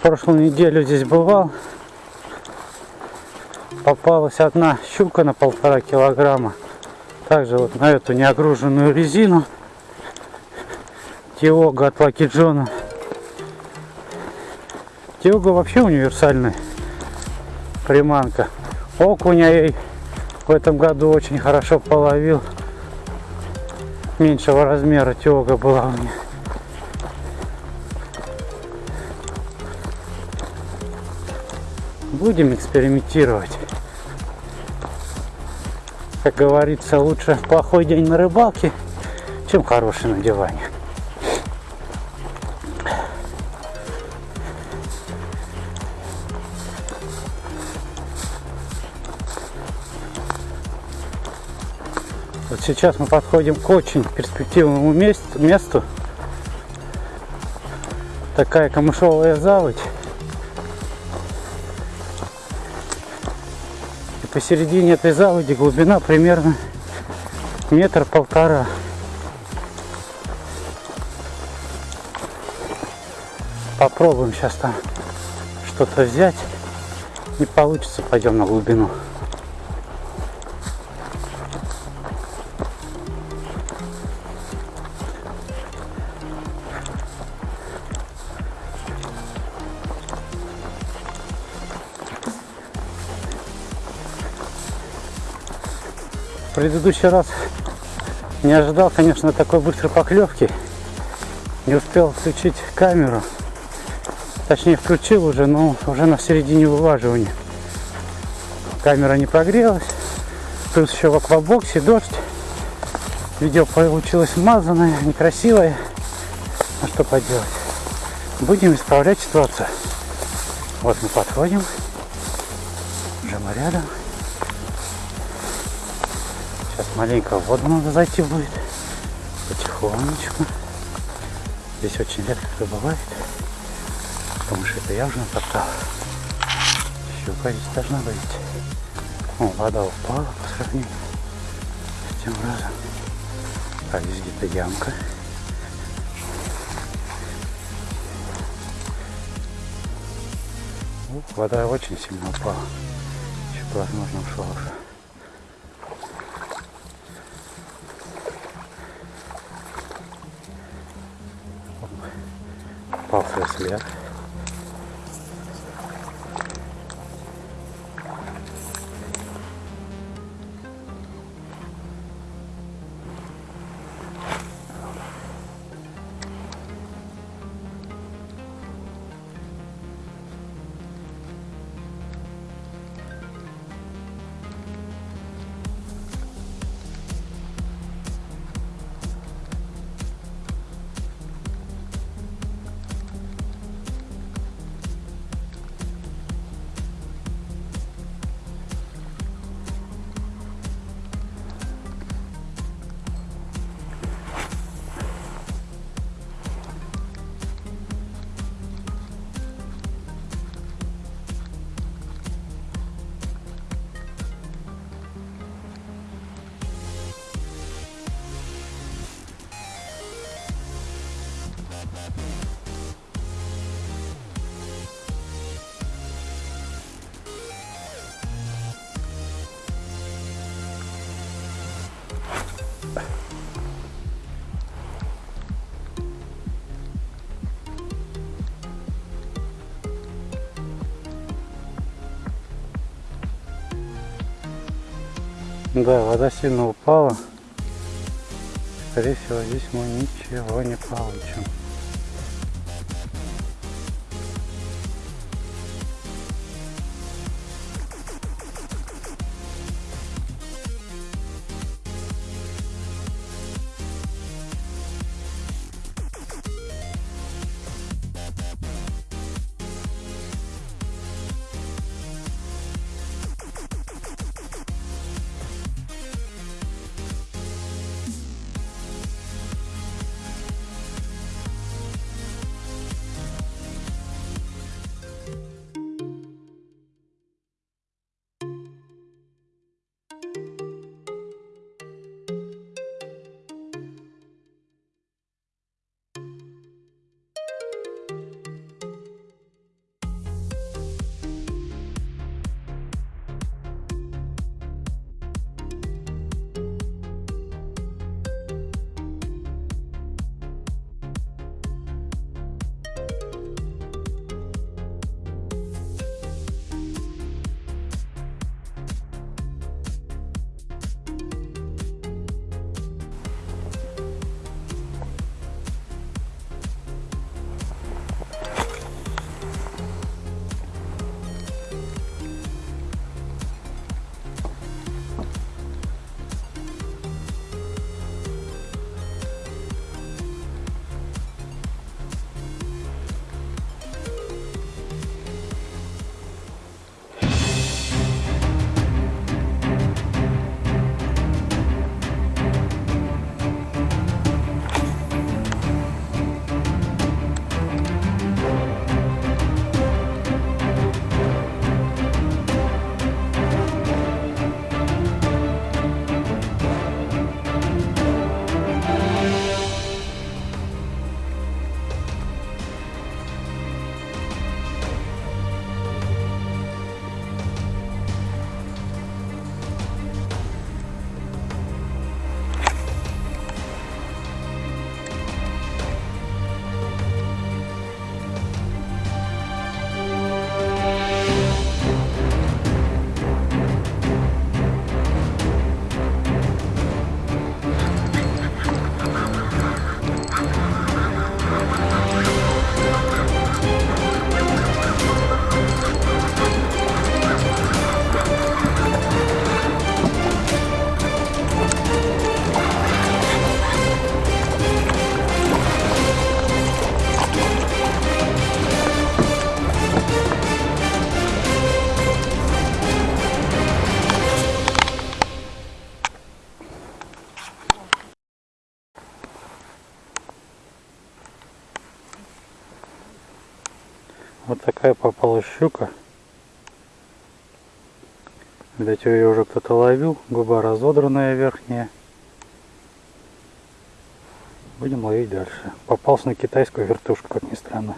Прошлую неделю здесь бывал. Попалась одна щука на полтора килограмма. Также вот на эту неогруженную резину. Тиога от Лаки Джона. Тиога вообще универсальная приманка. Окуня ей в этом году очень хорошо половил. Меньшего размера тиога была у меня. Будем экспериментировать. Как говорится, лучше плохой день на рыбалке, чем хороший на диване. Вот сейчас мы подходим к очень перспективному месту. Такая камышовая заводь. И посередине этой заводи глубина примерно метр полтора. Попробуем сейчас там что-то взять. Не получится, пойдем на глубину. Предыдущий раз не ожидал, конечно, такой быстрой поклевки. Не успел включить камеру. Точнее, включил уже, но уже на середине вываживания. Камера не прогрелась. Плюс еще в аквабоксе дождь. Видео получилось смазанное, некрасивое. А что поделать? Будем исправлять ситуацию. Вот мы подходим. Мы рядом. Сейчас маленько в воду надо зайти будет. Потихонечку. Здесь очень редко кто бывает. Потому что это я уже натоптал. Щука здесь должна быть. О, вода упала по сравнению с тем разом. А здесь где-то ямка. Ух, вода очень сильно упала. Щука, возможно, ушла уже. Попался след. Да, вода сильно упала. Скорее всего, здесь мы ничего не получим. Вот такая попалась щука. Видать, ее уже кто-то ловил. Губа разодранная верхняя. Будем ловить дальше. Попался на китайскую вертушку, как ни странно.